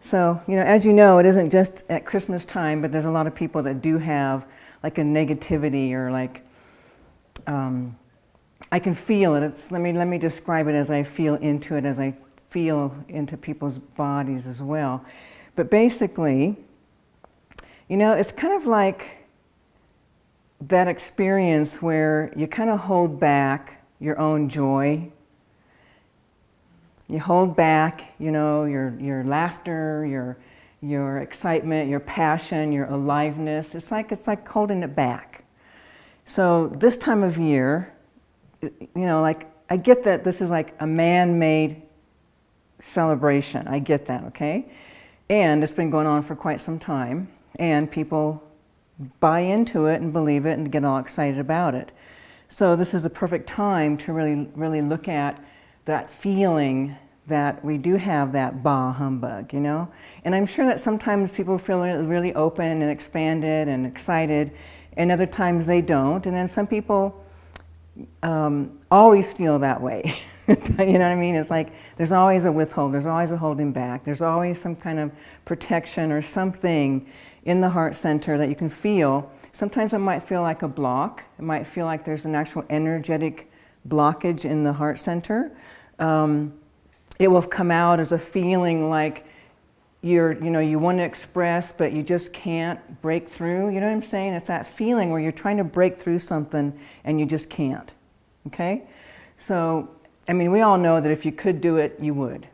So, you know, as you know, it isn't just at Christmas time, but there's a lot of people that do have like a negativity or like, um, I can feel it. It's, let, me, let me describe it as I feel into it, as I feel into people's bodies as well. But basically, you know, it's kind of like that experience where you kind of hold back your own joy you hold back, you know, your, your laughter, your, your excitement, your passion, your aliveness. It's like, it's like holding it back. So this time of year, you know, like I get that this is like a man-made celebration. I get that, okay? And it's been going on for quite some time and people buy into it and believe it and get all excited about it. So this is the perfect time to really, really look at that feeling that we do have that bah humbug, you know? And I'm sure that sometimes people feel really open and expanded and excited, and other times they don't. And then some people um, always feel that way. you know what I mean? It's like there's always a withhold, there's always a holding back, there's always some kind of protection or something in the heart center that you can feel. Sometimes it might feel like a block. It might feel like there's an actual energetic blockage in the heart center. Um, it will come out as a feeling like you're, you know, you want to express, but you just can't break through. You know what I'm saying? It's that feeling where you're trying to break through something and you just can't. Okay? So, I mean, we all know that if you could do it, you would.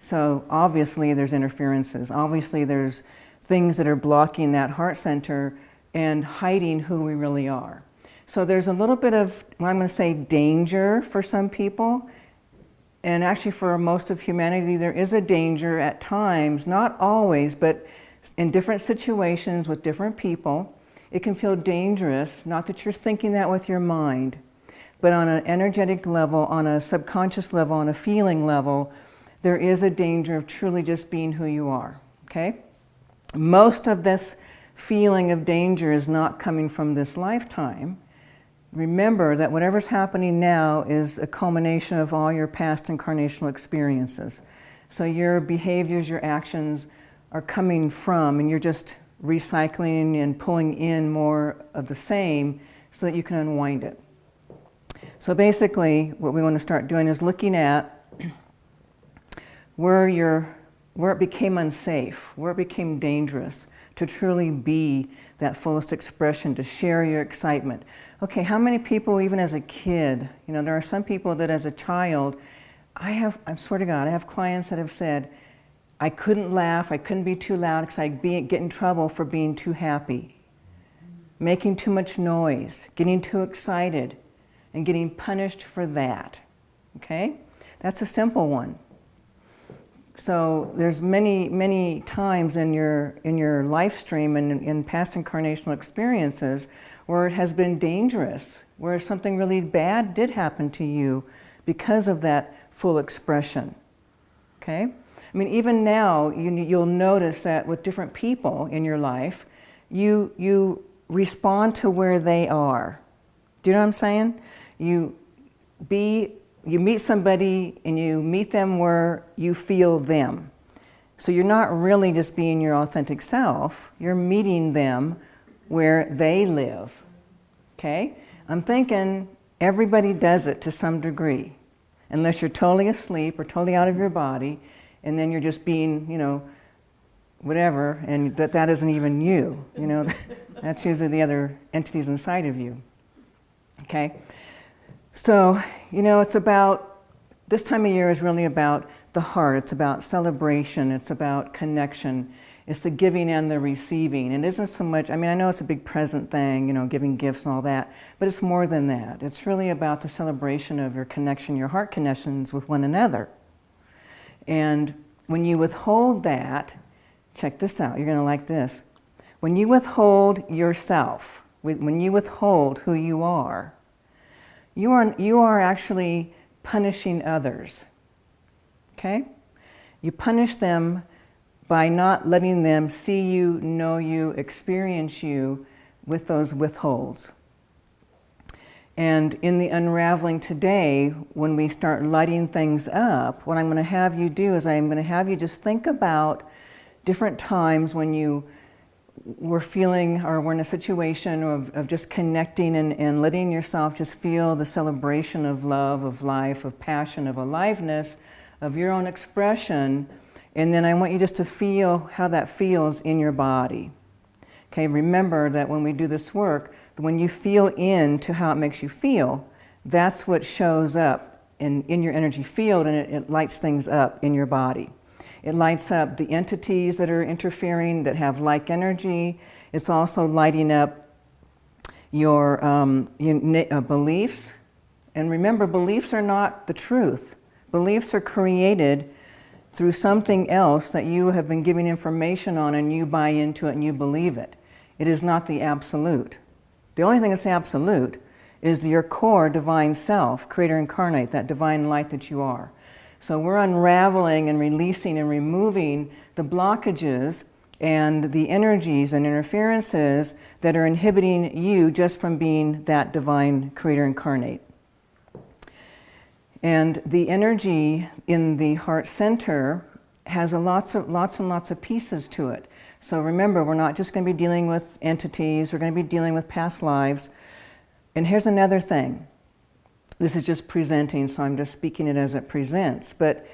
So obviously there's interferences. Obviously there's things that are blocking that heart center and hiding who we really are. So there's a little bit of, well, I'm going to say danger for some people and actually for most of humanity, there is a danger at times, not always, but in different situations with different people, it can feel dangerous, not that you're thinking that with your mind, but on an energetic level, on a subconscious level, on a feeling level, there is a danger of truly just being who you are, okay? Most of this feeling of danger is not coming from this lifetime, remember that whatever's happening now is a culmination of all your past incarnational experiences. So your behaviors, your actions are coming from, and you're just recycling and pulling in more of the same so that you can unwind it. So basically, what we want to start doing is looking at where, you where it became unsafe, where it became dangerous to truly be that fullest expression, to share your excitement. Okay, how many people, even as a kid, you know, there are some people that as a child, I have, I swear to God, I have clients that have said, I couldn't laugh, I couldn't be too loud because I'd be, get in trouble for being too happy, making too much noise, getting too excited, and getting punished for that, okay? That's a simple one. So there's many, many times in your, in your life stream and in, past incarnational experiences where it has been dangerous, where something really bad did happen to you because of that full expression, okay? I mean, even now, you, you'll notice that with different people in your life, you, you respond to where they are. Do you know what I'm saying? You be you meet somebody and you meet them where you feel them. So you're not really just being your authentic self, you're meeting them where they live, okay? I'm thinking everybody does it to some degree, unless you're totally asleep or totally out of your body, and then you're just being, you know, whatever, and that that isn't even you, you know, that's usually the other entities inside of you, okay? So, you know, it's about, this time of year is really about the heart. It's about celebration. It's about connection. It's the giving and the receiving. It isn't so much, I mean, I know it's a big present thing, you know, giving gifts and all that, but it's more than that. It's really about the celebration of your connection, your heart connections with one another. And when you withhold that, check this out, you're going to like this. When you withhold yourself, when you withhold who you are, you are, you are actually punishing others, okay? You punish them by not letting them see you, know you, experience you with those withholds. And in the unraveling today, when we start lighting things up, what I'm going to have you do is I'm going to have you just think about different times when you were feeling or were in a situation of, of just connecting and, and letting yourself just feel the celebration of love, of life, of passion, of aliveness, of your own expression. And then I want you just to feel how that feels in your body. Okay, remember that when we do this work, when you feel into how it makes you feel, that's what shows up in, in your energy field and it, it lights things up in your body. It lights up the entities that are interfering that have like energy. It's also lighting up your, um, your uh, beliefs. And remember, beliefs are not the truth. Beliefs are created through something else that you have been giving information on and you buy into it and you believe it. It is not the absolute. The only thing that's absolute is your core divine self, creator incarnate, that divine light that you are. So we're unraveling and releasing and removing the blockages and the energies and interferences that are inhibiting you just from being that divine creator incarnate. And the energy in the heart center has a lots of lots and lots of pieces to it. So remember, we're not just going to be dealing with entities, we're going to be dealing with past lives. And here's another thing. This is just presenting, so I'm just speaking it as it presents. But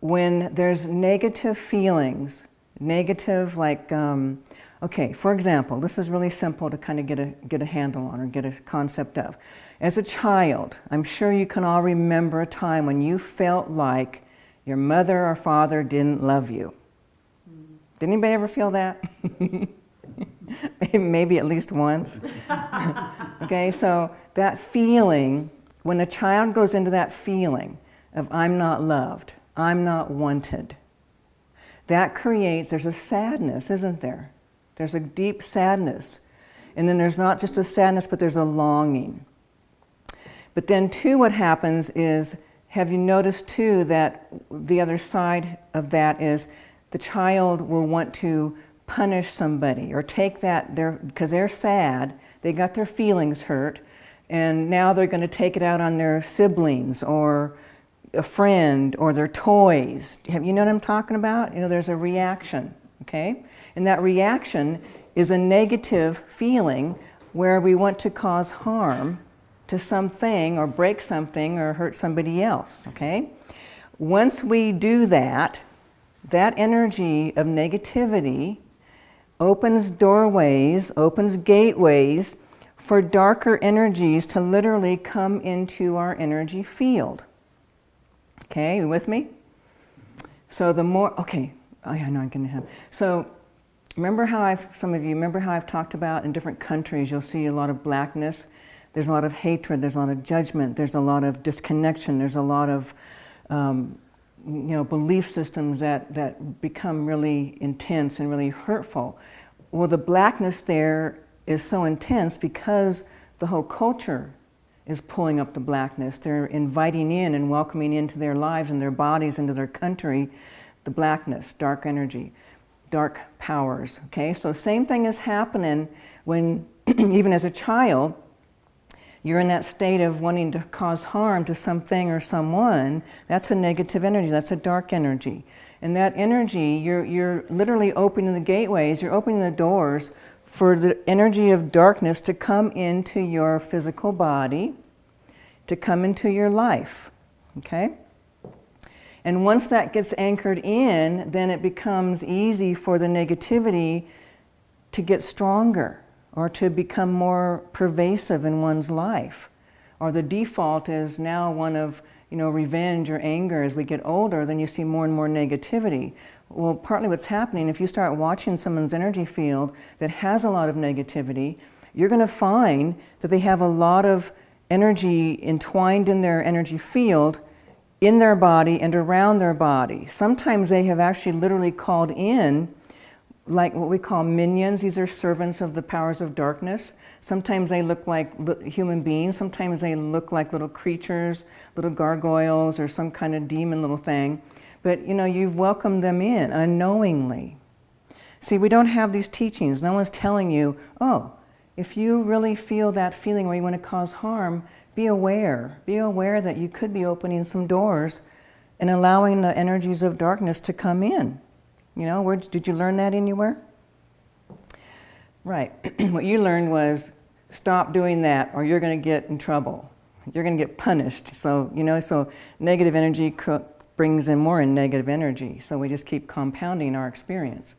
when there's negative feelings, negative like, um, okay, for example, this is really simple to kind of get a, get a handle on or get a concept of. As a child, I'm sure you can all remember a time when you felt like your mother or father didn't love you. Did anybody ever feel that? Maybe at least once. okay, so that feeling, when a child goes into that feeling of I'm not loved, I'm not wanted, that creates, there's a sadness, isn't there? There's a deep sadness. And then there's not just a sadness, but there's a longing. But then too, what happens is, have you noticed too that the other side of that is the child will want to punish somebody or take that, because they're, they're sad, they got their feelings hurt, and now they're going to take it out on their siblings or a friend or their toys. Have you know what I'm talking about? You know, there's a reaction, okay? And that reaction is a negative feeling where we want to cause harm to something or break something or hurt somebody else, okay? Once we do that, that energy of negativity opens doorways, opens gateways for darker energies to literally come into our energy field. Okay, you with me? So the more, okay, I know I'm going to have, so remember how I've, some of you, remember how I've talked about in different countries, you'll see a lot of blackness, there's a lot of hatred, there's a lot of judgment, there's a lot of disconnection, there's a lot of um, you know, belief systems that, that become really intense and really hurtful. Well, the blackness there is so intense because the whole culture is pulling up the blackness. They're inviting in and welcoming into their lives and their bodies, into their country, the blackness, dark energy, dark powers, okay? So the same thing is happening when, even as a child, you're in that state of wanting to cause harm to something or someone, that's a negative energy, that's a dark energy. And that energy, you're, you're literally opening the gateways, you're opening the doors for the energy of darkness to come into your physical body, to come into your life, okay? And once that gets anchored in, then it becomes easy for the negativity to get stronger or to become more pervasive in one's life. Or the default is now one of you know, revenge or anger as we get older, then you see more and more negativity. Well, partly what's happening, if you start watching someone's energy field that has a lot of negativity, you're going to find that they have a lot of energy entwined in their energy field in their body and around their body. Sometimes they have actually literally called in like what we call minions. These are servants of the powers of darkness. Sometimes they look like human beings. Sometimes they look like little creatures, little gargoyles or some kind of demon little thing. But you know, you've welcomed them in unknowingly. See, we don't have these teachings. No one's telling you, oh, if you really feel that feeling where you want to cause harm, be aware. Be aware that you could be opening some doors and allowing the energies of darkness to come in. You know, where did you learn that anywhere? Right. what you learned was stop doing that or you're going to get in trouble. You're going to get punished. So, you know, so negative energy brings in more in negative energy. So we just keep compounding our experience.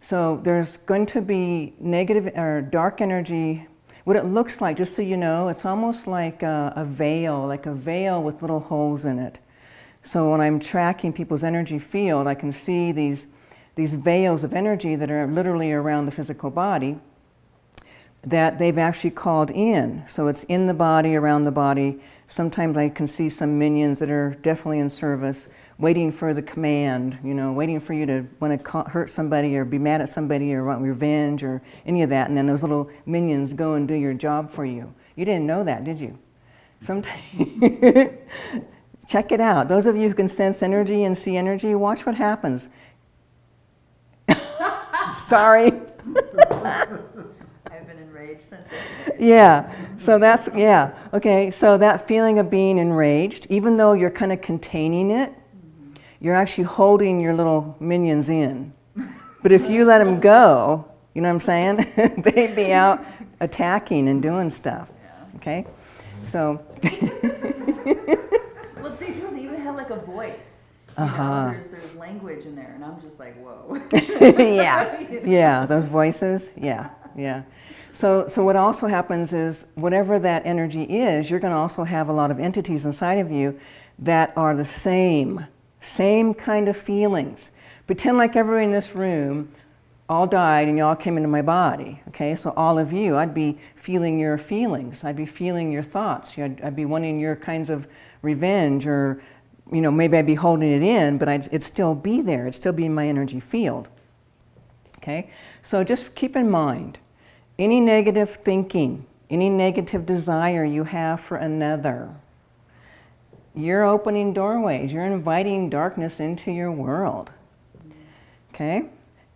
So there's going to be negative or dark energy. What it looks like, just so you know, it's almost like a, a veil, like a veil with little holes in it. So when I'm tracking people's energy field, I can see these, these veils of energy that are literally around the physical body that they've actually called in. So it's in the body, around the body. Sometimes I can see some minions that are definitely in service, waiting for the command, you know, waiting for you to want to hurt somebody or be mad at somebody or want revenge or any of that. And then those little minions go and do your job for you. You didn't know that, did you? Sometimes, check it out. Those of you who can sense energy and see energy, watch what happens. Sorry. I've been enraged since Yeah, so that's, yeah, okay, so that feeling of being enraged, even though you're kind of containing it, mm-hmm. you're actually holding your little minions in. But if you let them go, you know what I'm saying? They'd be out attacking and doing stuff, okay? So. well, they do, they even have like a voice. You uh -huh. know, there's, there's language in there, and I'm just like, whoa. yeah, yeah, those voices, yeah, yeah. So, so what also happens is whatever that energy is, you're going to also have a lot of entities inside of you that are the same, same kind of feelings. Pretend like everyone in this room all died and you all came into my body, okay? So all of you, I'd be feeling your feelings. I'd be feeling your thoughts. I'd, I'd be wanting your kinds of revenge or, you know, maybe I'd be holding it in, but I'd, it'd still be there. It'd still be in my energy field, okay? So just keep in mind, any negative thinking, any negative desire you have for another, you're opening doorways. You're inviting darkness into your world. Okay?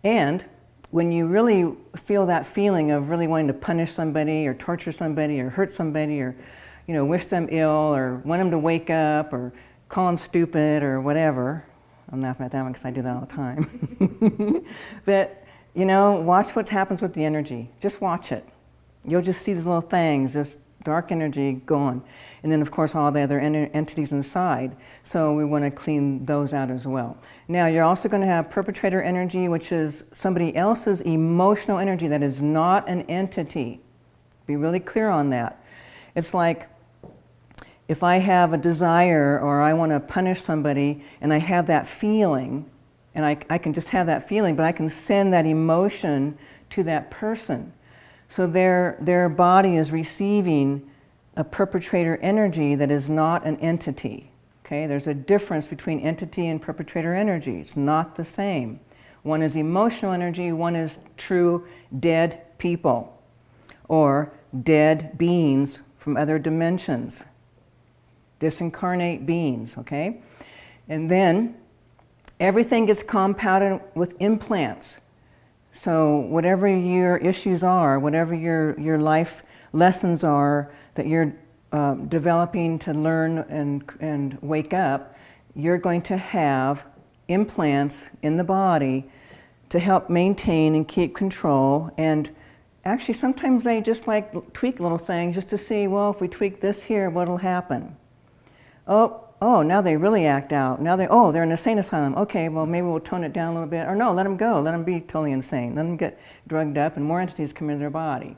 And when you really feel that feeling of really wanting to punish somebody or torture somebody or hurt somebody or you know, wish them ill or want them to wake up or call them stupid or whatever. I'm laughing at that one because I do that all the time. but you know, watch what happens with the energy. Just watch it. You'll just see these little things, just dark energy going. And then, of course, all the other entities inside. So we want to clean those out as well. Now, you're also going to have perpetrator energy, which is somebody else's emotional energy that is not an entity. Be really clear on that. It's like if I have a desire or I want to punish somebody and I have that feeling, and I, I can just have that feeling, but I can send that emotion to that person. So their, their body is receiving a perpetrator energy that is not an entity. Okay, there's a difference between entity and perpetrator energy. It's not the same. One is emotional energy, one is true dead people or dead beings from other dimensions, disincarnate beings, okay? And then Everything gets compounded with implants. So whatever your issues are, whatever your, your life lessons are that you're uh, developing to learn and, and wake up, you're going to have implants in the body to help maintain and keep control. And actually, sometimes they just like tweak little things just to see, well, if we tweak this here, what'll happen? Oh, oh, now they really act out. Now they, oh, they're in a sane asylum. Okay, well, maybe we'll tone it down a little bit. Or no, let them go. Let them be totally insane. Let them get drugged up and more entities come into their body.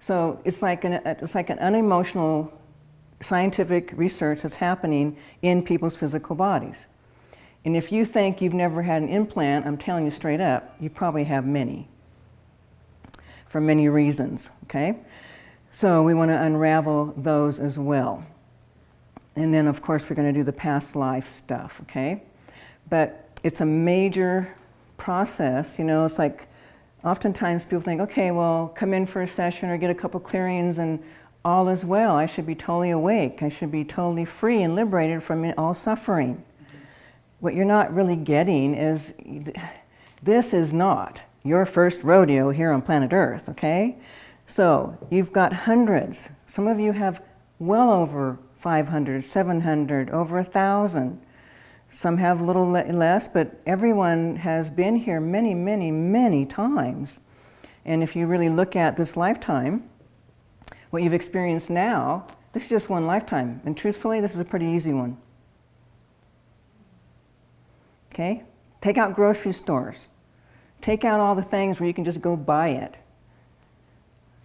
So it's like an, it's like an unemotional scientific research that's happening in people's physical bodies. And if you think you've never had an implant, I'm telling you straight up, you probably have many for many reasons, okay? So we want to unravel those as well. And then, of course, we're going to do the past life stuff, okay? But it's a major process, you know, it's like oftentimes people think, okay, well, come in for a session or get a couple clearings and all is well. I should be totally awake. I should be totally free and liberated from all suffering. What you're not really getting is this is not your first rodeo here on planet Earth, okay? So you've got hundreds. Some of you have well over 500, 700, over a thousand. Some have a little le- less, but everyone has been here many, many, many times. And if you really look at this lifetime, what you've experienced now, this is just one lifetime. And truthfully, this is a pretty easy one. Okay? Take out grocery stores. Take out all the things where you can just go buy it.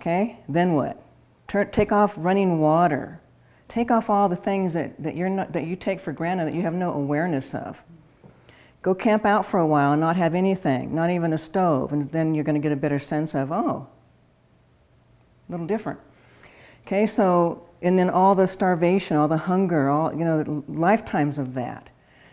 Okay? Then what? Tur take off running water. Take off all the things that, that, you're not, that you take for granted that you have no awareness of. Go camp out for a while and not have anything, not even a stove, and then you're going to get a better sense of, oh, a little different. Okay, so, and then all the starvation, all the hunger, all, you know, lifetimes of that.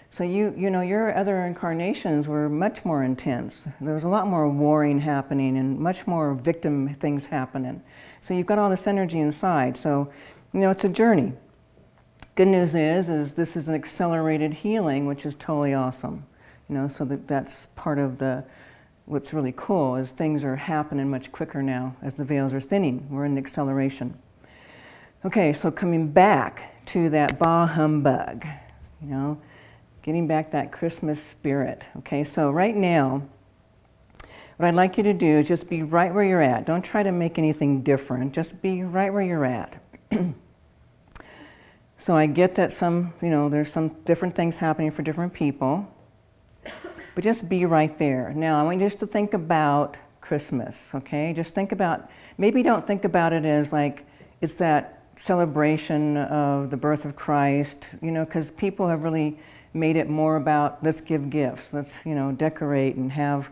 So you, you know, your other incarnations were much more intense. There was a lot more warring happening and much more victim things happening. So you've got all this energy inside. So, you know, it's a journey. Good news is, is this is an accelerated healing, which is totally awesome. You know, so that that's part of the, what's really cool is things are happening much quicker now as the veils are thinning. We're in acceleration. Okay, so coming back to that bah humbug, you know, getting back that Christmas spirit. Okay, so right now, what I'd like you to do is just be right where you're at. Don't try to make anything different. Just be right where you're at. so I get that some, you know, there's some different things happening for different people, but just be right there. Now, I want you just to think about Christmas, okay? Just think about, maybe don't think about it as like it's that celebration of the birth of Christ, you know, because people have really made it more about let's give gifts, let's, you know, decorate and have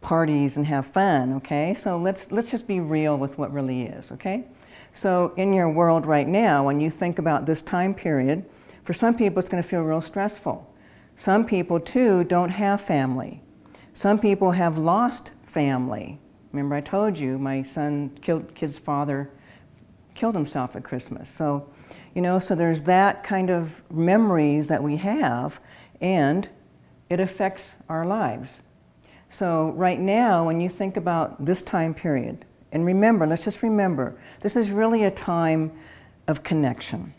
parties and have fun, okay? So let's, let's just be real with what really is, okay? So in your world right now, when you think about this time period, for some people it's going to feel real stressful. Some people too don't have family. Some people have lost family. Remember I told you my son killed kid's father killed himself at Christmas. So, you know, so there's that kind of memories that we have and it affects our lives. So right now when you think about this time period, and remember, let's just remember, this is really a time of connection.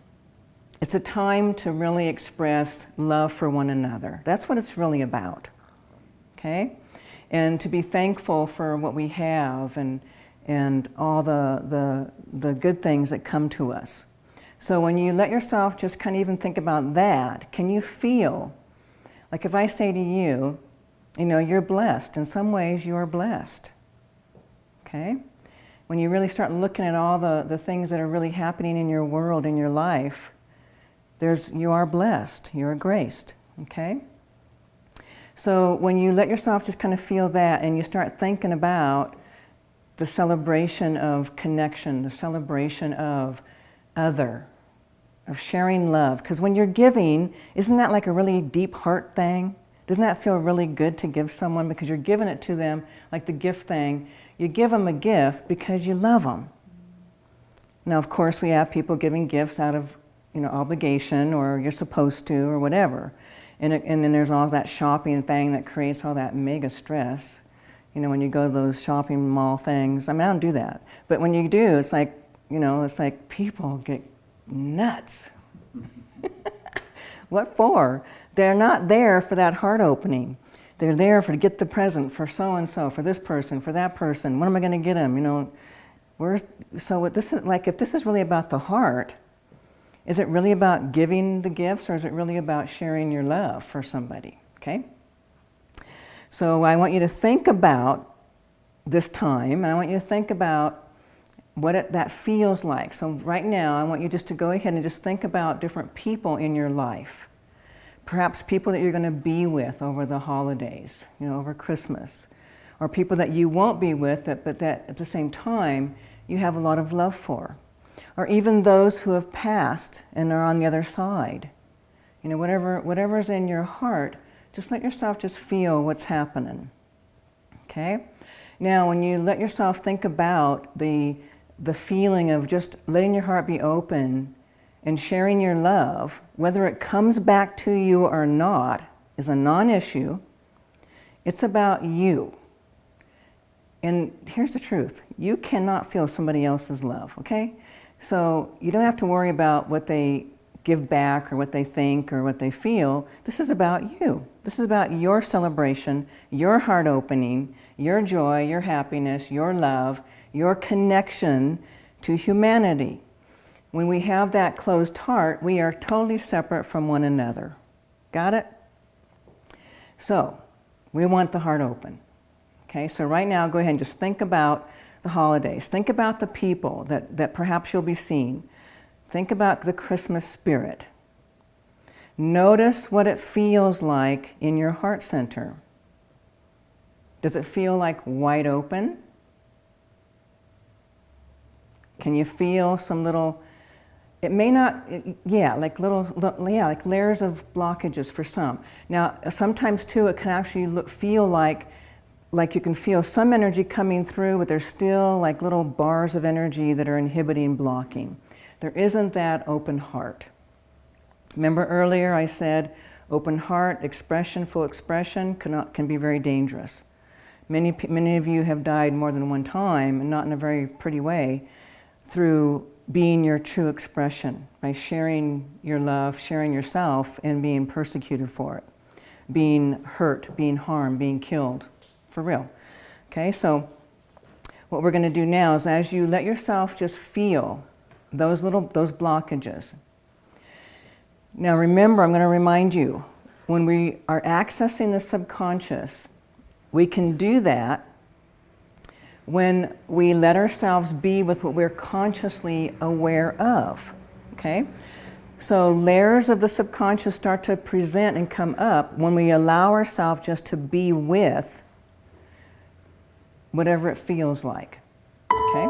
It's a time to really express love for one another. That's what it's really about, okay? And to be thankful for what we have and, and all the, the, the good things that come to us. So when you let yourself just kind of even think about that, can you feel, like if I say to you, you know, you're blessed, in some ways you are blessed, okay? When you really start looking at all the, the things that are really happening in your world, in your life, there's, you are blessed, you are graced, okay? So when you let yourself just kind of feel that and you start thinking about the celebration of connection, the celebration of other, of sharing love. Because when you're giving, isn't that like a really deep heart thing? Doesn't that feel really good to give someone because you're giving it to them, like the gift thing, you give them a gift because you love them. Now, of course, we have people giving gifts out of you know, obligation or you're supposed to or whatever. And, it, and then there's all that shopping thing that creates all that mega stress. You know, when you go to those shopping mall things, I mean, I don't do that. But when you do, it's like, you know, it's like people get nuts. what for? They're not there for that heart opening. They're there for to get the present for so and so, for this person, for that person. When am I going to get them? You know, where's so what this is like if this is really about the heart, is it really about giving the gifts or is it really about sharing your love for somebody? Okay. So I want you to think about this time, and I want you to think about what it, that feels like. So right now, I want you just to go ahead and just think about different people in your life perhaps people that you're going to be with over the holidays, you know, over Christmas, or people that you won't be with, that, but that at the same time you have a lot of love for, or even those who have passed and are on the other side. You know, whatever, whatever's in your heart, just let yourself just feel what's happening. Okay? Now, when you let yourself think about the, the feeling of just letting your heart be open and sharing your love, whether it comes back to you or not, is a non issue. It's about you. And here's the truth you cannot feel somebody else's love, okay? So you don't have to worry about what they give back or what they think or what they feel. This is about you. This is about your celebration, your heart opening, your joy, your happiness, your love, your connection to humanity. When we have that closed heart, we are totally separate from one another. Got it? So, we want the heart open. Okay, so right now, go ahead and just think about the holidays. Think about the people that, that perhaps you'll be seeing. Think about the Christmas spirit. Notice what it feels like in your heart center. Does it feel like wide open? Can you feel some little, it may not, yeah, like little, yeah, like layers of blockages for some. Now, sometimes too, it can actually look, feel like, like you can feel some energy coming through, but there's still like little bars of energy that are inhibiting, blocking. There isn't that open heart. Remember earlier I said open heart, expression, full expression cannot, can be very dangerous. Many, many of you have died more than one time, and not in a very pretty way, through being your true expression, by sharing your love, sharing yourself, and being persecuted for it, being hurt, being harmed, being killed, for real. Okay, so what we're going to do now is as you let yourself just feel those little those blockages. Now remember, I'm going to remind you, when we are accessing the subconscious, we can do that when we let ourselves be with what we're consciously aware of. Okay? So layers of the subconscious start to present and come up when we allow ourselves just to be with whatever it feels like. Okay?